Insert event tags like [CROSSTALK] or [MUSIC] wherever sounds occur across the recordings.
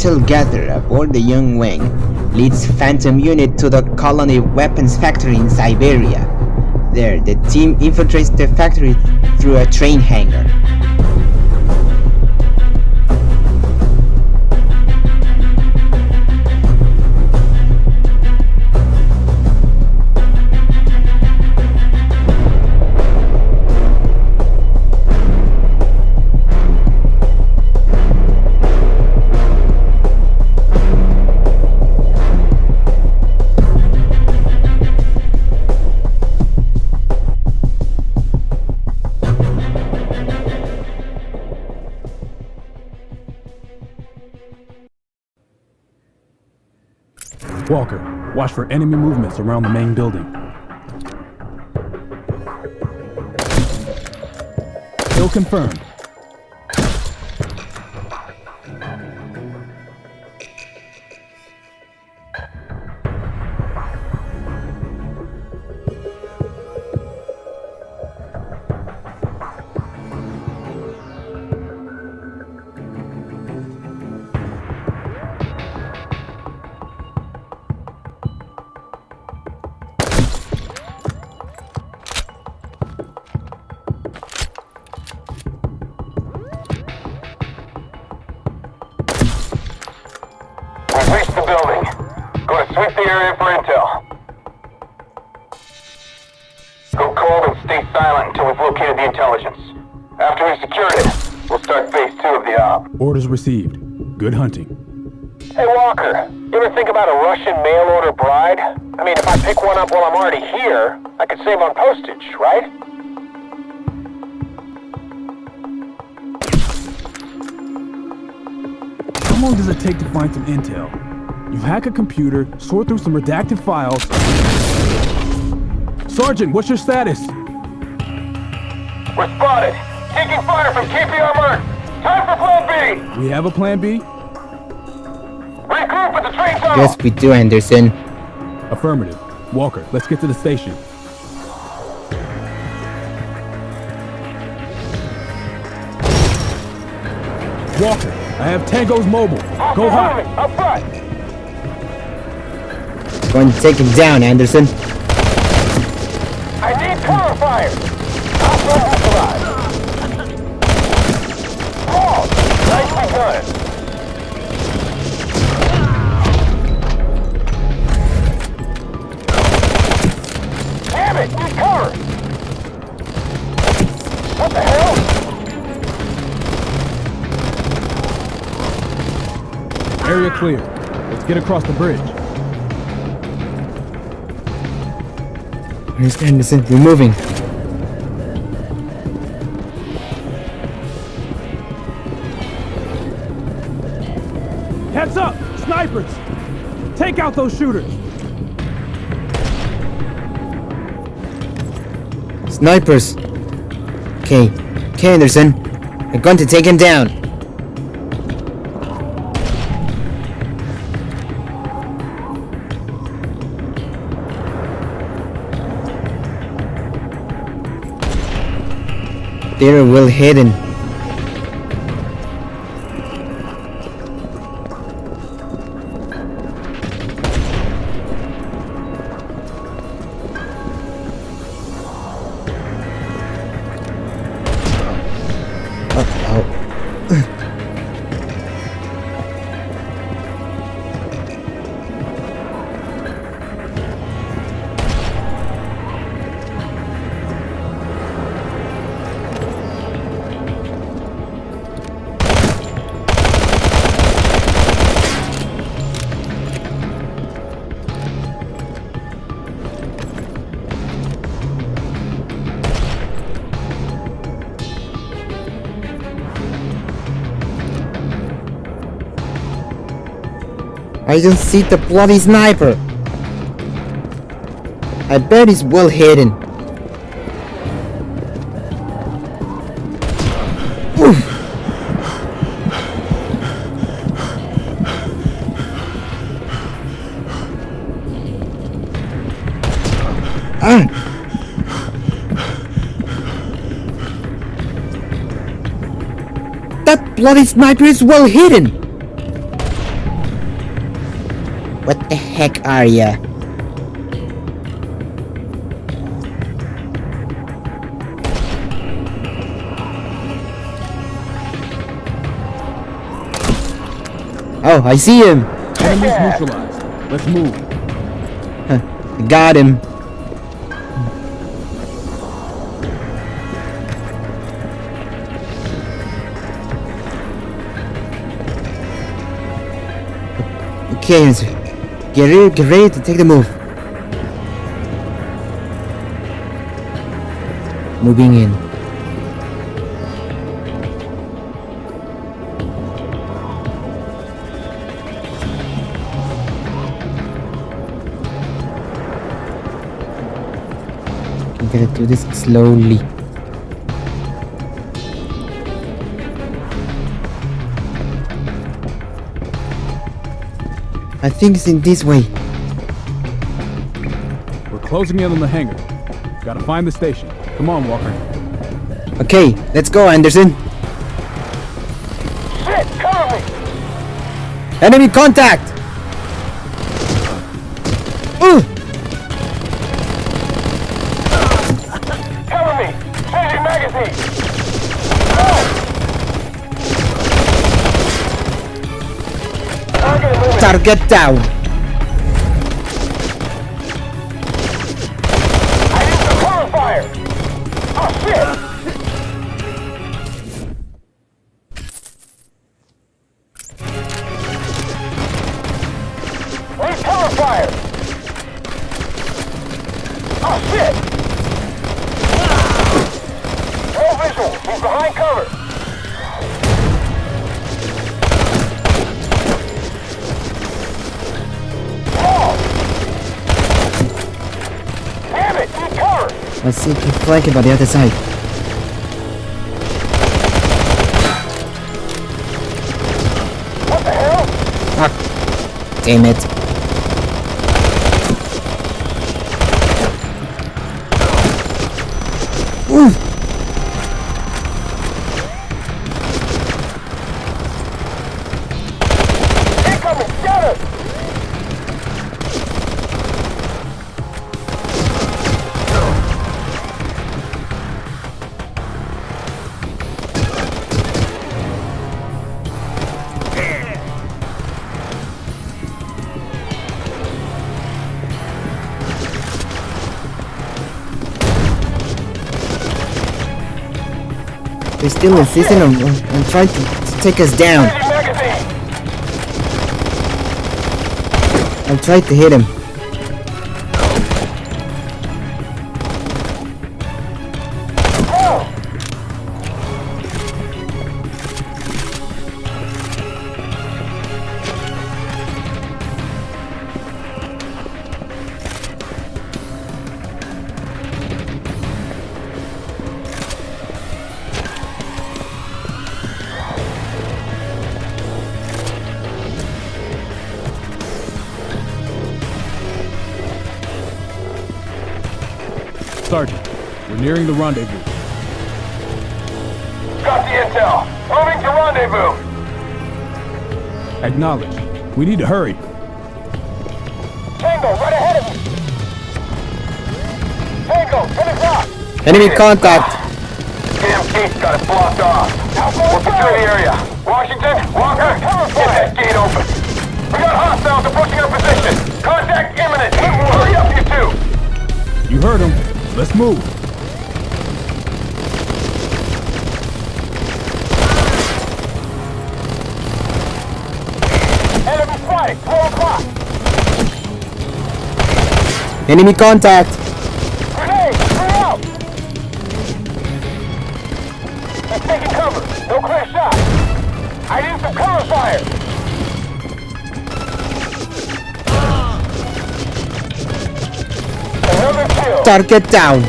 intel gatherer aboard the Young Wing leads Phantom Unit to the colony weapons factory in Siberia. There, the team infiltrates the factory through a train hangar. Walker, watch for enemy movements around the main building. Kill confirmed. Sweep the area for intel. Go cold and stay silent until we've located the intelligence. After we've secured it, we'll start phase two of the op. Orders received. Good hunting. Hey Walker, you ever think about a Russian mail order bride? I mean, if I pick one up while I'm already here, I could save on postage, right? How long does it take to find some intel? You hack a computer, sort through some redacted files. Sergeant, what's your status? We're spotted. Taking fire from KPR Merc. Time for plan B. We have a plan B? Regroup at the train tunnel. Yes, we do, Anderson. Affirmative. Walker, let's get to the station. Walker, I have Tango's mobile. Go hot. Up front. Going to take him down, Anderson. I need cover fire. Alpha has arrived. Paul, nicely done. Damn it, need cover. What the hell? Area clear. Let's get across the bridge. Where's Anderson? We're moving. Heads up! Snipers! Take out those shooters! Snipers. Okay. Okay, Anderson. We're going to take him down. They're well hidden. I don't see the bloody sniper. I bet he's well hidden. Ah. That bloody sniper is well hidden. Heck are ya? Oh, I see him! Enemies neutralized. Let's move. Got him. Okay, get ready, get ready to take the move. Moving in. I'm gonna do this slowly. I think it's in this way. We're closing in on the hangar. Gotta find the station. Come on, Walker. Okay, let's go, Anderson. Shit, cover me! Enemy contact! Ooh! Cover me! Changing magazine! Target down! Let's see if we flank it by the other side. What the hell? Fuck. Damn it. Insisting on, on, on trying to, take us down. I tried to hit him. Nearing the rendezvous. Got the intel. Moving to rendezvous. Acknowledge. We need to hurry. Tango, right ahead of me. Tango, 10 o'clock. Enemy contact! Damn gate's got it blocked off. We're securing the area. Washington, Walker, get that gate open. We got hostiles approaching our position. Contact imminent. Hurry up, you two. You heard him. Let's move. Enemy spotted. 12 o'clock. Enemy contact! Grenade, clear out. He's taking cover. No clear shot. I need some cover fire. Another kill. Target down!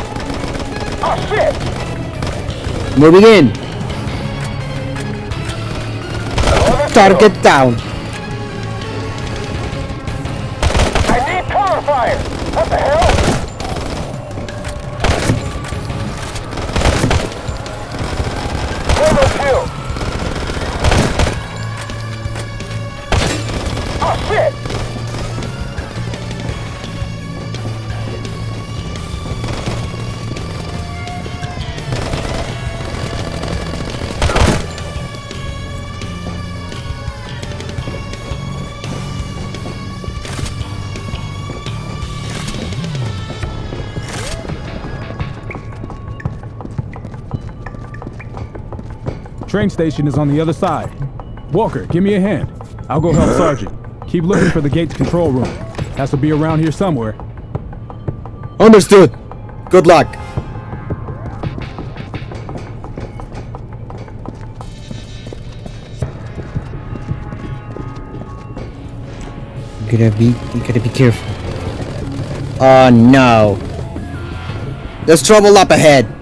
Oh shit! Moving in! Another kill. Target down! Train station is on the other side. Walker, give me a hand. I'll go help [LAUGHS] Sergeant. Keep looking for the gate's control room. Has to be around here somewhere. Understood. Good luck. You gotta be, you gotta be careful. Oh no. There's trouble up ahead.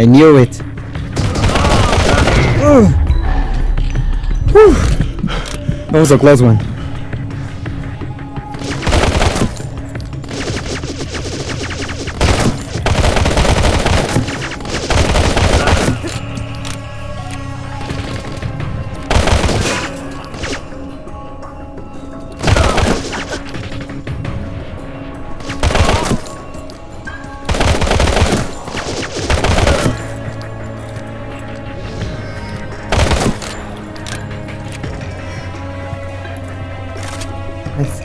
I knew it. That was a close one.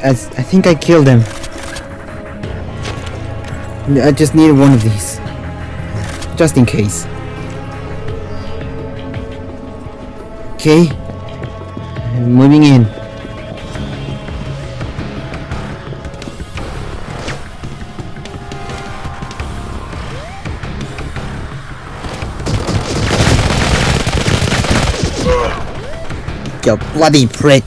I, I, think I killed him. I just need one of these. Just in case. Okay. Moving in. You bloody prick.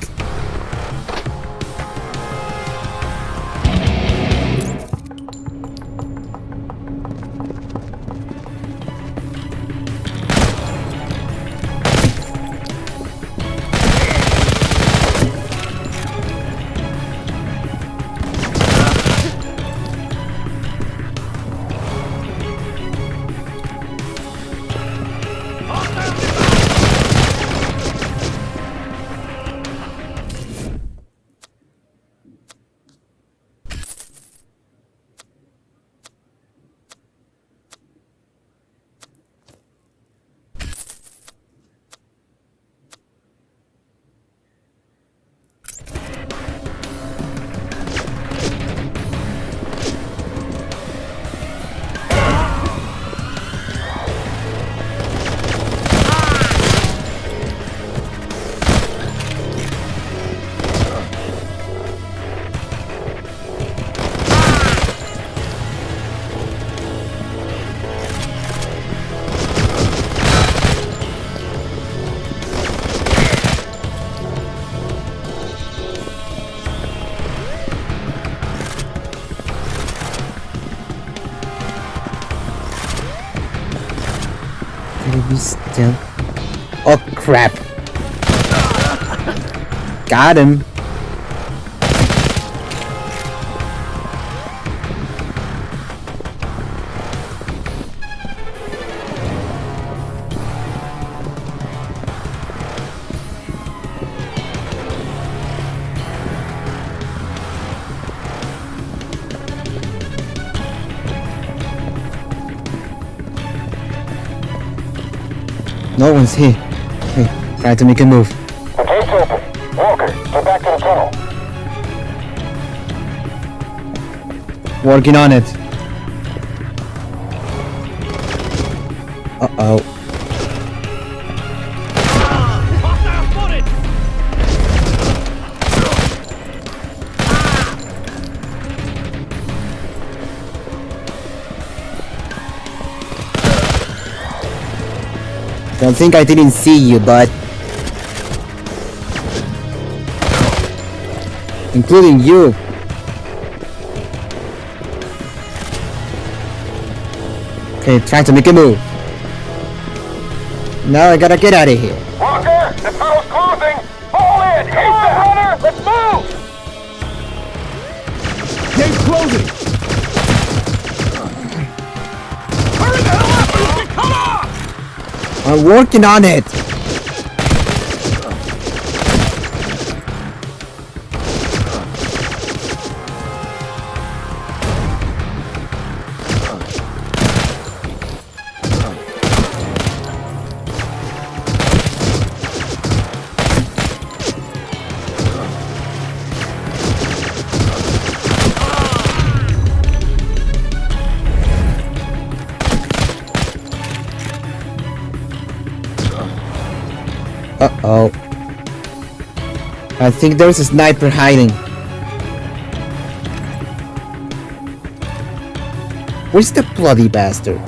Oh crap. Got him. No one's here. Hey, try to make a move. The gate's open. Walker, get back to the tunnel. Working on it. Uh-oh. Think I didn't see you, bud. Including you. Okay, trying to make a move. Now I gotta get out of here. Walker, the tunnel's closing. Fall in. Come on, runner. Let's move. Gate's closing! I'm working on it. I think there's a sniper hiding. Where's the bloody bastard?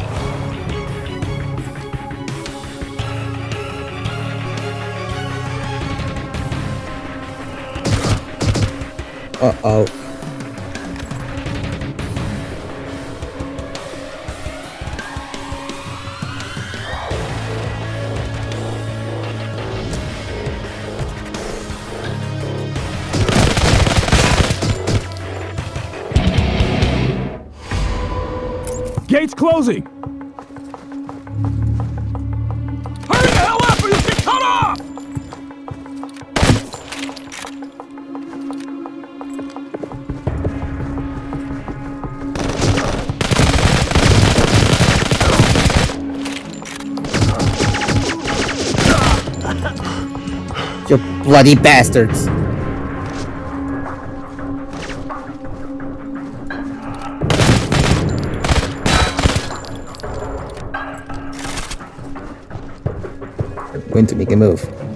Uh-oh. You bloody bastards. I'm Going to make a move.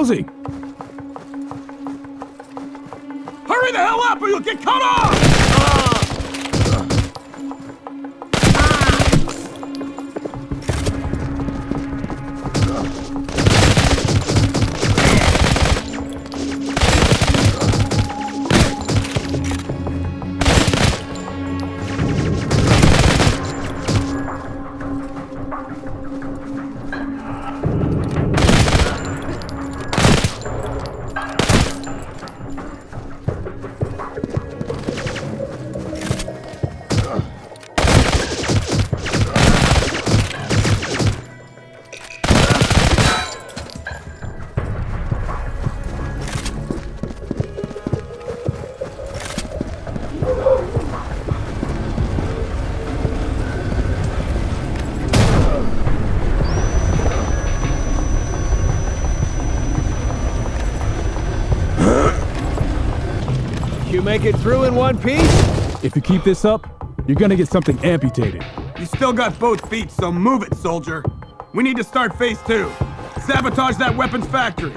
Hurry the hell up or you'll get cut off! You make it through in one piece? If you keep this up, you're gonna get something amputated. You still got both feet, so move it, soldier. We need to start phase two. Sabotage that weapons factory.